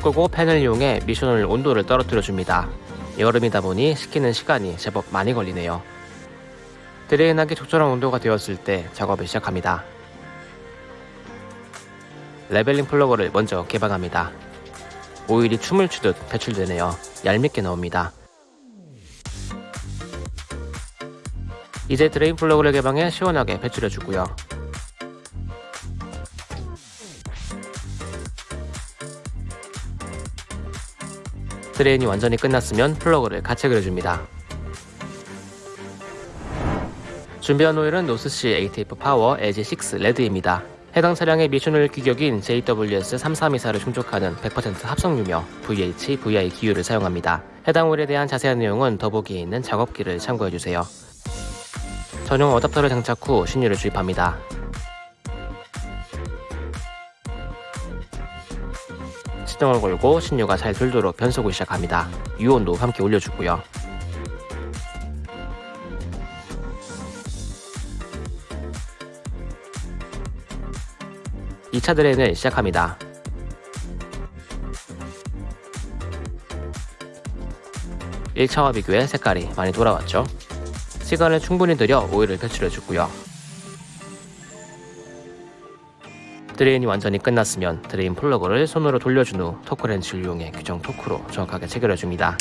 끄고 팬을 이용해 미션을 온도를 떨어뜨려 줍니다. 여름이다 보니 식히는 시간이 제법 많이 걸리네요. drain하기 적절한 온도가 되었을 때 작업을 시작합니다. leveling 플러그를 먼저 개방합니다. 오일이 춤을 추듯 배출되네요. 얄밉게 나옵니다. 이제 drain 플러그를 개방해 시원하게 배출해주고요. drain이 완전히 끝났으면 플러그를 가체결을 해줍니다. 준비한 오일은 노스시 ATF 파워 LG6 레드입니다. 해당 차량의 미션오일 규격인 JWS3324를 충족하는 100% 합성유며 VHVI 기유를 사용합니다. 해당 오일에 대한 자세한 내용은 더보기에 있는 작업기를 참고해주세요. 전용 어댑터를 장착 후 신유를 주입합니다. 시동을 걸고 신유가 잘 돌도록 변속을 시작합니다. 유온도 함께 올려주고요. 이 차 드레인을 시작합니다. 일차와 비교해 색깔이 많이 돌아왔죠? 시간을 충분히 들여 오일을 배출해주고요. drain이 완전히 끝났으면 drain 플러그를 손으로 돌려준 후 토크렌치를 이용해 규정 토크로 정확하게 체결해줍니다.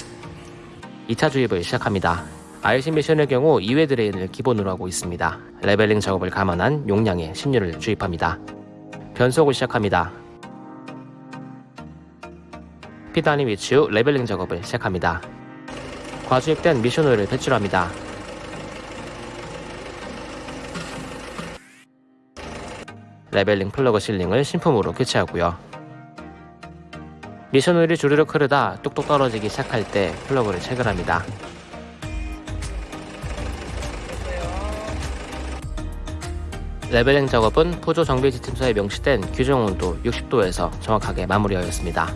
2차 주입을 시작합니다. IC 미션의 경우 2회 drain을 기본으로 하고 있습니다. leveling 작업을 감안한 용량의 신유를 주입합니다. 변속을 시작합니다. P단에 위치 후 leveling 작업을 시작합니다. 과주입된 미션 오일을 배출합니다. leveling 플러그 sealing을 신품으로 교체하고요. 미션 오일이 주르륵 흐르다 뚝뚝 떨어지기 시작할 때 플러그를 체결합니다. leveling 작업은 푸조 정비 지침서에 명시된 규정 온도 60도에서 정확하게 마무리하였습니다.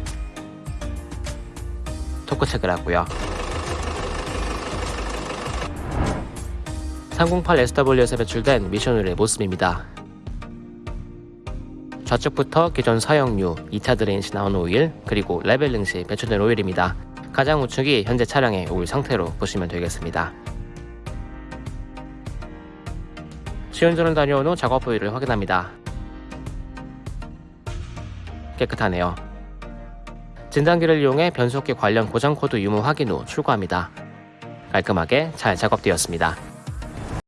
토크 체크를 하고요. 308SW에서 배출된 미션오일의 모습입니다. 좌측부터 기존 사용유, 2차 drain 시 나온 오일, 그리고 leveling 시 배출된 오일입니다. 가장 우측이 현재 차량의 오일 상태로 보시면 되겠습니다. 시운전을 다녀온 후 작업 오일을 확인합니다. 깨끗하네요. 진단기를 이용해 변속기 관련 고장 코드 유무 확인 후 출고합니다. 깔끔하게 잘 작업되었습니다.